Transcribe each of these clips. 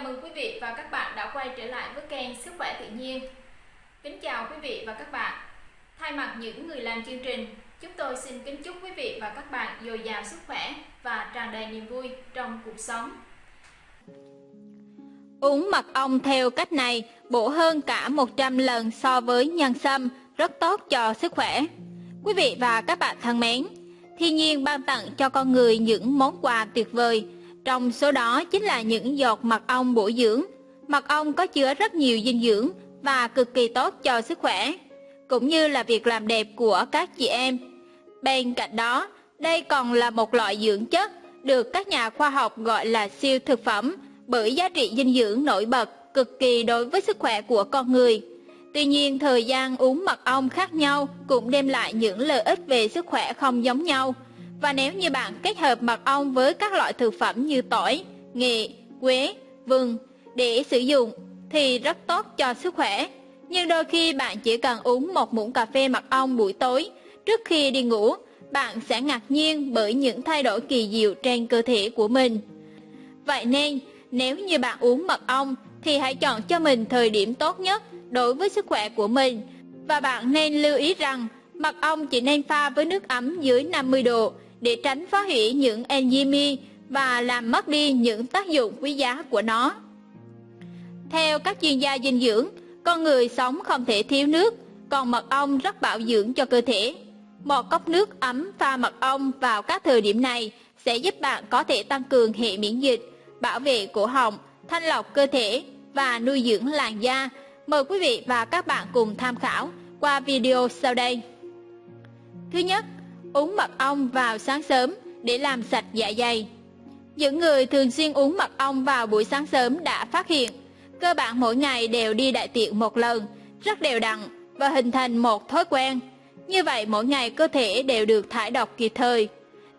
Chào mừng quý vị và các bạn đã quay trở lại với kênh Sức khỏe tự nhiên. Kính chào quý vị và các bạn. Thay mặt những người làm chương trình, chúng tôi xin kính chúc quý vị và các bạn dồi dào sức khỏe và tràn đầy niềm vui trong cuộc sống. Uống mật ong theo cách này bổ hơn cả 100 lần so với nhân sâm, rất tốt cho sức khỏe. Quý vị và các bạn thân mến, thiên nhiên ban tặng cho con người những món quà tuyệt vời, trong số đó chính là những giọt mật ong bổ dưỡng. Mật ong có chứa rất nhiều dinh dưỡng và cực kỳ tốt cho sức khỏe, cũng như là việc làm đẹp của các chị em. Bên cạnh đó, đây còn là một loại dưỡng chất được các nhà khoa học gọi là siêu thực phẩm bởi giá trị dinh dưỡng nổi bật cực kỳ đối với sức khỏe của con người. Tuy nhiên, thời gian uống mật ong khác nhau cũng đem lại những lợi ích về sức khỏe không giống nhau. Và nếu như bạn kết hợp mật ong với các loại thực phẩm như tỏi, nghệ, quế, vừng để sử dụng thì rất tốt cho sức khỏe. Nhưng đôi khi bạn chỉ cần uống một muỗng cà phê mật ong buổi tối trước khi đi ngủ, bạn sẽ ngạc nhiên bởi những thay đổi kỳ diệu trên cơ thể của mình. Vậy nên, nếu như bạn uống mật ong thì hãy chọn cho mình thời điểm tốt nhất đối với sức khỏe của mình. Và bạn nên lưu ý rằng mật ong chỉ nên pha với nước ấm dưới 50 độ để tránh phá hủy những enzyme và làm mất đi những tác dụng quý giá của nó. Theo các chuyên gia dinh dưỡng, con người sống không thể thiếu nước, còn mật ong rất bảo dưỡng cho cơ thể. Một cốc nước ấm pha mật ong vào các thời điểm này sẽ giúp bạn có thể tăng cường hệ miễn dịch, bảo vệ cổ họng, thanh lọc cơ thể và nuôi dưỡng làn da. Mời quý vị và các bạn cùng tham khảo qua video sau đây. Thứ nhất, uống mật ong vào sáng sớm để làm sạch dạ dày. Những người thường xuyên uống mật ong vào buổi sáng sớm đã phát hiện, cơ bản mỗi ngày đều đi đại tiện một lần, rất đều đặn và hình thành một thói quen. Như vậy mỗi ngày cơ thể đều được thải độc kịp thời.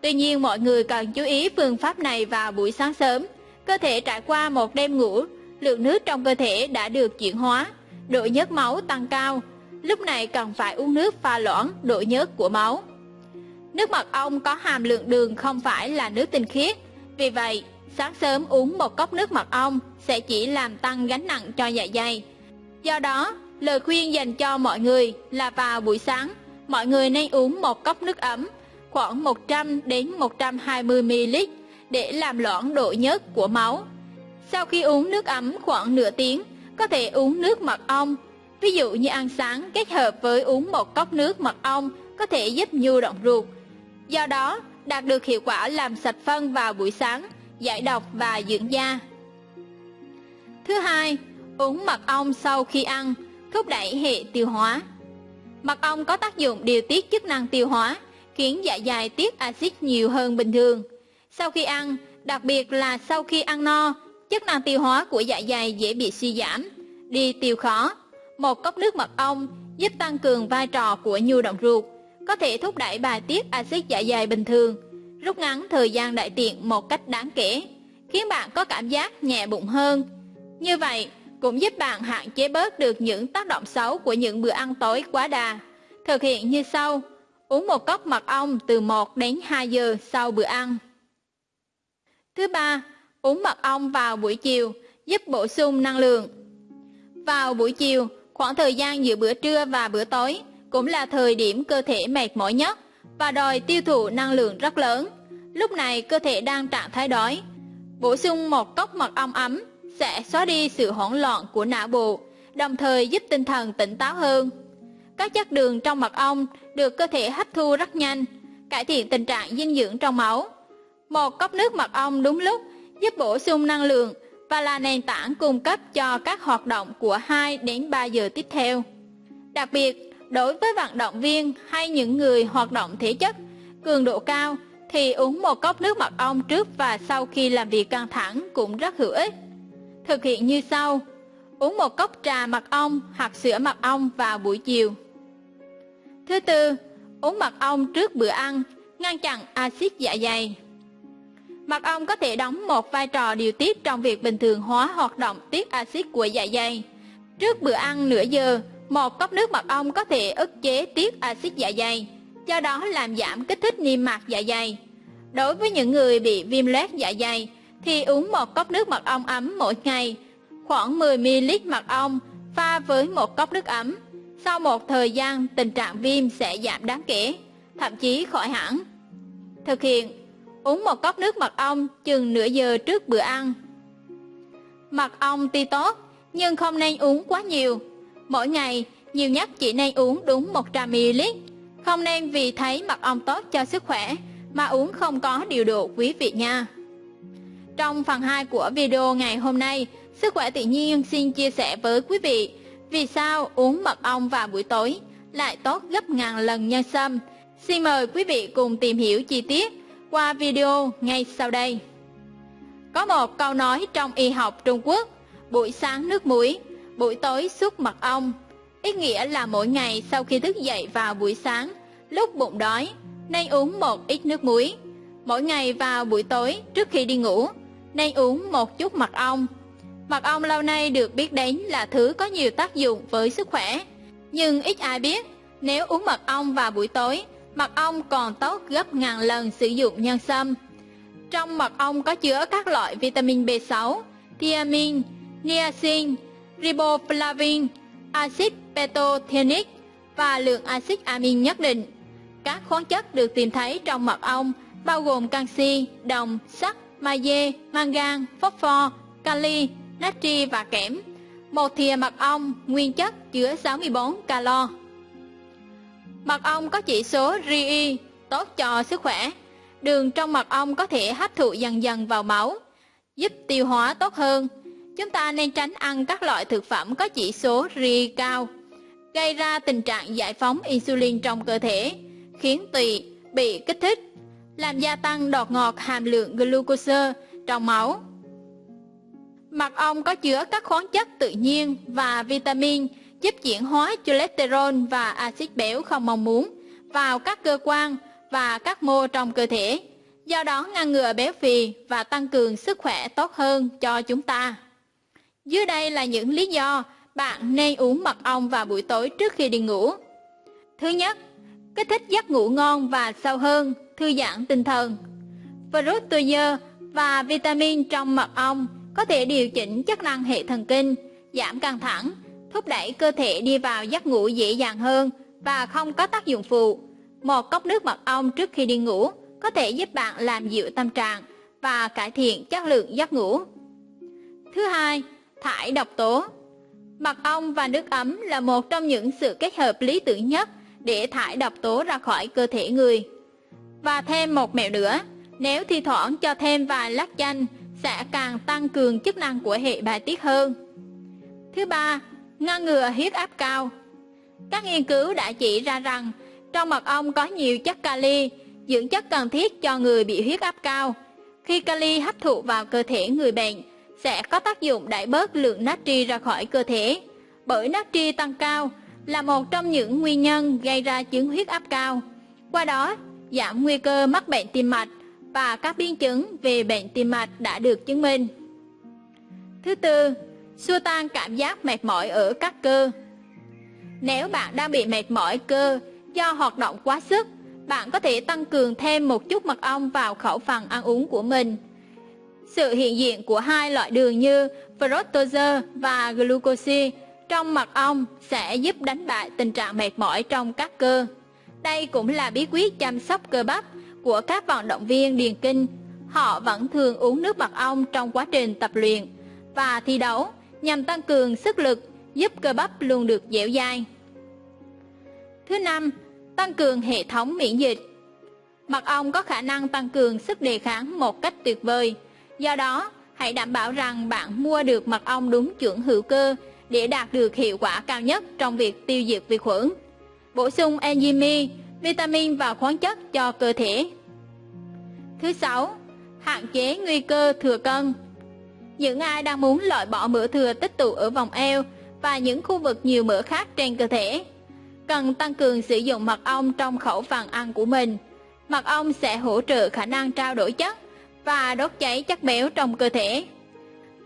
Tuy nhiên mọi người cần chú ý phương pháp này vào buổi sáng sớm. Cơ thể trải qua một đêm ngủ, lượng nước trong cơ thể đã được chuyển hóa, độ nhớt máu tăng cao. Lúc này cần phải uống nước pha loãng độ nhớt của máu. Nước mật ong có hàm lượng đường không phải là nước tinh khiết, vì vậy sáng sớm uống một cốc nước mật ong sẽ chỉ làm tăng gánh nặng cho dạ dày. Do đó, lời khuyên dành cho mọi người là vào buổi sáng, mọi người nên uống một cốc nước ấm, khoảng 100 đến 120 ml để làm loãng độ nhớt của máu. Sau khi uống nước ấm khoảng nửa tiếng, có thể uống nước mật ong. Ví dụ như ăn sáng kết hợp với uống một cốc nước mật ong có thể giúp nhu động ruột, Do đó, đạt được hiệu quả làm sạch phân vào buổi sáng, giải độc và dưỡng da. Thứ hai, uống mật ong sau khi ăn, thúc đẩy hệ tiêu hóa. Mật ong có tác dụng điều tiết chức năng tiêu hóa, khiến dạ dày tiết axit nhiều hơn bình thường. Sau khi ăn, đặc biệt là sau khi ăn no, chức năng tiêu hóa của dạ dày dễ bị suy giảm, đi tiêu khó. Một cốc nước mật ong giúp tăng cường vai trò của nhu động ruột, có thể thúc đẩy bài tiết axit dạ dày bình thường, rút ngắn thời gian đại tiện một cách đáng kể, khiến bạn có cảm giác nhẹ bụng hơn. Như vậy, cũng giúp bạn hạn chế bớt được những tác động xấu của những bữa ăn tối quá đà. Thực hiện như sau: uống một cốc mật ong từ 1 đến 2 giờ sau bữa ăn. Thứ ba, uống mật ong vào buổi chiều giúp bổ sung năng lượng. Vào buổi chiều, khoảng thời gian giữa bữa trưa và bữa tối, cũng là thời điểm cơ thể mệt mỏi nhất và đòi tiêu thụ năng lượng rất lớn. Lúc này cơ thể đang trạng thái đói. Bổ sung một cốc mật ong ấm sẽ xóa đi sự hỗn loạn của não bộ, đồng thời giúp tinh thần tỉnh táo hơn. Các chất đường trong mật ong được cơ thể hấp thu rất nhanh, cải thiện tình trạng dinh dưỡng trong máu. Một cốc nước mật ong đúng lúc giúp bổ sung năng lượng và là nền tảng cung cấp cho các hoạt động của 2 đến 3 giờ tiếp theo. Đặc biệt, Đối với vận động viên hay những người hoạt động thể chất cường độ cao thì uống một cốc nước mật ong trước và sau khi làm việc căng thẳng cũng rất hữu ích. Thực hiện như sau: uống một cốc trà mật ong hoặc sữa mật ong vào buổi chiều. Thứ tư, uống mật ong trước bữa ăn, ngăn chặn axit dạ dày. Mật ong có thể đóng một vai trò điều tiết trong việc bình thường hóa hoạt động tiết axit của dạ dày. Trước bữa ăn nửa giờ, một cốc nước mật ong có thể ức chế tiết axit dạ dày, do đó làm giảm kích thích niêm mạc dạ dày. Đối với những người bị viêm loét dạ dày thì uống một cốc nước mật ong ấm mỗi ngày, khoảng 10ml mật ong pha với một cốc nước ấm. Sau một thời gian, tình trạng viêm sẽ giảm đáng kể, thậm chí khỏi hẳn. Thực hiện, uống một cốc nước mật ong chừng nửa giờ trước bữa ăn. Mật ong tuy tốt, nhưng không nên uống quá nhiều. Mỗi ngày, nhiều nhất chỉ nên uống đúng 100ml. Không nên vì thấy mật ong tốt cho sức khỏe mà uống không có điều độ quý vị nha. Trong phần 2 của video ngày hôm nay, Sức khỏe tự nhiên xin chia sẻ với quý vị vì sao uống mật ong vào buổi tối lại tốt gấp ngàn lần nhân sâm. Xin mời quý vị cùng tìm hiểu chi tiết qua video ngay sau đây. Có một câu nói trong y học Trung Quốc, buổi sáng nước muối, buổi tối xúc mật ong. Ý nghĩa là mỗi ngày sau khi thức dậy vào buổi sáng, lúc bụng đói, nên uống một ít nước muối. Mỗi ngày vào buổi tối trước khi đi ngủ, nên uống một chút mật ong Mật ong lâu nay được biết đến là thứ có nhiều tác dụng với sức khỏe. Nhưng ít ai biết, nếu uống mật ong vào buổi tối, mật ong còn tốt gấp ngàn lần sử dụng nhân sâm. Trong mật ong có chứa các loại vitamin B6, thiamin, niacin, riboflavin, axit pantothenic và lượng axit amin nhất định. Các khoáng chất được tìm thấy trong mật ong bao gồm canxi, đồng, sắt, magie, mangan, phosphor, kali, natri và kẽm. Một thìa mật ong nguyên chất chứa 64 calo. Mật ong có chỉ số RI tốt cho sức khỏe. Đường trong mật ong có thể hấp thụ dần dần vào máu, giúp tiêu hóa tốt hơn. Chúng ta nên tránh ăn các loại thực phẩm có chỉ số RI cao, gây ra tình trạng giải phóng insulin trong cơ thể, khiến tùy bị kích thích, làm gia tăng đọt ngọt hàm lượng glucose trong máu. Mật ong có chứa các khoáng chất tự nhiên và vitamin giúp chuyển hóa cholesterol và axit béo không mong muốn vào các cơ quan và các mô trong cơ thể, do đó ngăn ngừa béo phì và tăng cường sức khỏe tốt hơn cho chúng ta. Dưới đây là những lý do bạn nên uống mật ong vào buổi tối trước khi đi ngủ. Thứ nhất, kích thích giấc ngủ ngon và sâu hơn, thư giãn tinh thần. Fructose và vitamin trong mật ong có thể điều chỉnh chức năng hệ thần kinh, giảm căng thẳng, thúc đẩy cơ thể đi vào giấc ngủ dễ dàng hơn và không có tác dụng phụ. Một cốc nước mật ong trước khi đi ngủ có thể giúp bạn làm dịu tâm trạng và cải thiện chất lượng giấc ngủ. Thứ hai, thải độc tố. Mật ong và nước ấm là một trong những sự kết hợp lý tưởng nhất để thải độc tố ra khỏi cơ thể người. Và thêm một mẹo nữa, nếu thi thoảng cho thêm vài lát chanh sẽ càng tăng cường chức năng của hệ bài tiết hơn. Thứ ba, ngăn ngừa huyết áp cao. Các nghiên cứu đã chỉ ra rằng trong mật ong có nhiều chất kali, dưỡng chất cần thiết cho người bị huyết áp cao. Khi kali hấp thụ vào cơ thể người bệnh, sẽ có tác dụng đẩy bớt lượng natri ra khỏi cơ thể. Bởi natri tăng cao là một trong những nguyên nhân gây ra chứng huyết áp cao. Qua đó, giảm nguy cơ mắc bệnh tim mạch và các biến chứng về bệnh tim mạch đã được chứng minh. Thứ tư, xua tan cảm giác mệt mỏi ở các cơ. Nếu bạn đang bị mệt mỏi cơ do hoạt động quá sức, bạn có thể tăng cường thêm một chút mật ong vào khẩu phần ăn uống của mình. Sự hiện diện của hai loại đường như fructose và glucose trong mật ong sẽ giúp đánh bại tình trạng mệt mỏi trong các cơ. Đây cũng là bí quyết chăm sóc cơ bắp của các vận động viên điền kinh, họ vẫn thường uống nước mật ong trong quá trình tập luyện và thi đấu nhằm tăng cường sức lực, giúp cơ bắp luôn được dẻo dai. Thứ năm, tăng cường hệ thống miễn dịch. Mật ong có khả năng tăng cường sức đề kháng một cách tuyệt vời. Do đó, hãy đảm bảo rằng bạn mua được mật ong đúng chuẩn hữu cơ để đạt được hiệu quả cao nhất trong việc tiêu diệt vi khuẩn. Bổ sung enzyme vitamin và khoáng chất cho cơ thể. Thứ sáu, hạn chế nguy cơ thừa cân. Những ai đang muốn loại bỏ mỡ thừa tích tụ ở vòng eo và những khu vực nhiều mỡ khác trên cơ thể, cần tăng cường sử dụng mật ong trong khẩu phần ăn của mình. Mật ong sẽ hỗ trợ khả năng trao đổi chất và đốt cháy chất béo trong cơ thể.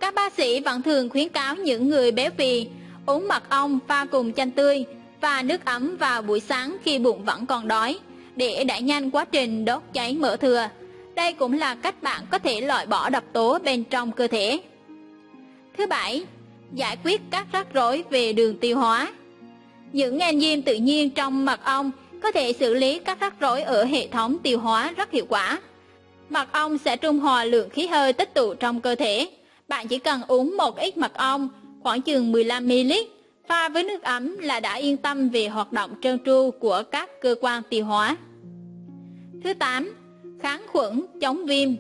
Các bác sĩ vẫn thường khuyến cáo những người béo phì uống mật ong pha cùng chanh tươi và nước ấm vào buổi sáng khi bụng vẫn còn đói để đẩy nhanh quá trình đốt cháy mỡ thừa. Đây cũng là cách bạn có thể loại bỏ độc tố bên trong cơ thể. Thứ bảy, giải quyết các rắc rối về đường tiêu hóa. Những enzyme tự nhiên trong mật ong có thể xử lý các rắc rối ở hệ thống tiêu hóa rất hiệu quả. Mật ong sẽ trung hòa lượng khí hơi tích tụ trong cơ thể. Bạn chỉ cần uống một ít mật ong, khoảng chừng 15ml, pha với nước ấm là đã yên tâm về hoạt động trơn tru của các cơ quan tiêu hóa. Thứ 8. Kháng khuẩn, chống viêm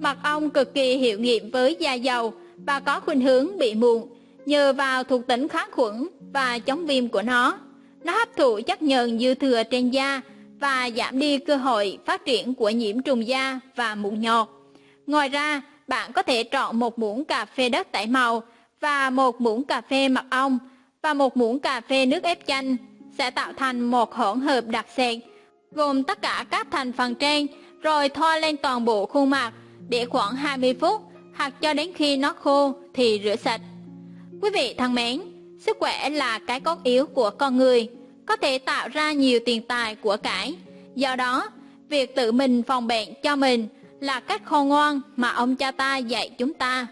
Mật ong cực kỳ hiệu nghiệm với da dầu và có khuynh hướng bị mụn nhờ vào thuộc tính kháng khuẩn và chống viêm của nó. Nó hấp thụ chất nhờn dư thừa trên da và giảm đi cơ hội phát triển của nhiễm trùng da và mụn nhọt. Ngoài ra, bạn có thể chọn một muỗng cà phê đất tẩy màu và một muỗng cà phê mật ong và một muỗng cà phê nước ép chanh sẽ tạo thành một hỗn hợp đặc sệt gồm tất cả các thành phần trên rồi thoa lên toàn bộ khuôn mặt để khoảng 20 phút hoặc cho đến khi nó khô thì rửa sạch. Quý vị thân mến, sức khỏe là cái cốt yếu của con người, có thể tạo ra nhiều tiền tài của cải. Do đó, việc tự mình phòng bệnh cho mình là cách khôn ngoan mà ông cha ta dạy chúng ta.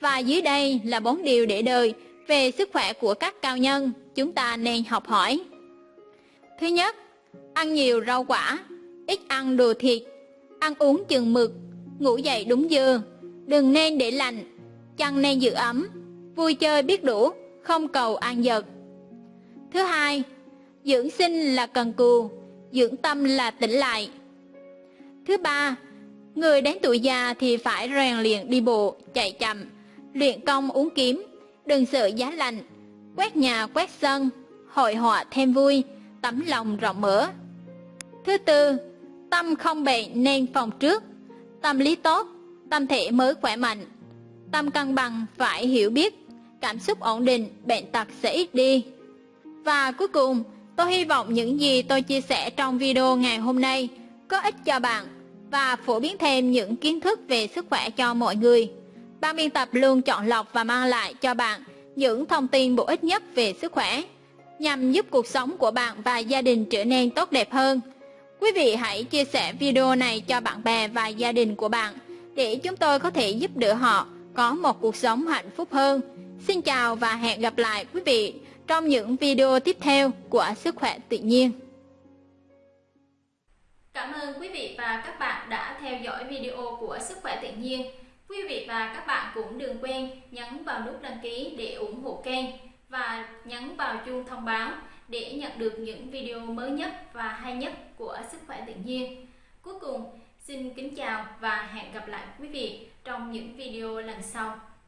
Và dưới đây là bốn điều để đời về sức khỏe của các cao nhân chúng ta nên học hỏi. Thứ nhất, ăn nhiều rau quả, ít ăn đồ thịt, ăn uống chừng mực, ngủ dậy đúng giờ, đừng nên để lạnh, chăn nên giữ ấm, vui chơi biết đủ, không cầu ăn giật. Thứ hai, dưỡng sinh là cần cù, dưỡng tâm là tỉnh lại. Thứ ba, người đến tuổi già thì phải rèn luyện đi bộ, chạy chậm, luyện công uống kiếm, đừng sợ giá lạnh, quét nhà quét sân, hội họa thêm vui, tấm lòng rộng mở. Thứ tư, tâm không bệnh nên phòng trước, tâm lý tốt, tâm thể mới khỏe mạnh. Tâm cân bằng phải hiểu biết, cảm xúc ổn định, bệnh tật sẽ ít đi. Và cuối cùng, tôi hy vọng những gì tôi chia sẻ trong video ngày hôm nay có ích cho bạn và phổ biến thêm những kiến thức về sức khỏe cho mọi người. Ban biên tập luôn chọn lọc và mang lại cho bạn những thông tin bổ ích nhất về sức khỏe, nhằm giúp cuộc sống của bạn và gia đình trở nên tốt đẹp hơn. Quý vị hãy chia sẻ video này cho bạn bè và gia đình của bạn để chúng tôi có thể giúp đỡ họ có một cuộc sống hạnh phúc hơn. Xin chào và hẹn gặp lại quý vị trong những video tiếp theo của Sức khỏe tự nhiên. Cảm ơn quý vị và các bạn đã theo dõi video của Sức khỏe tự nhiên. Quý vị và các bạn cũng đừng quên nhấn vào nút đăng ký để ủng hộ kênh và nhấn vào chuông thông báo để nhận được những video mới nhất và hay nhất của Sức khỏe tự nhiên. Cuối cùng, xin kính chào và hẹn gặp lại quý vị trong những video lần sau.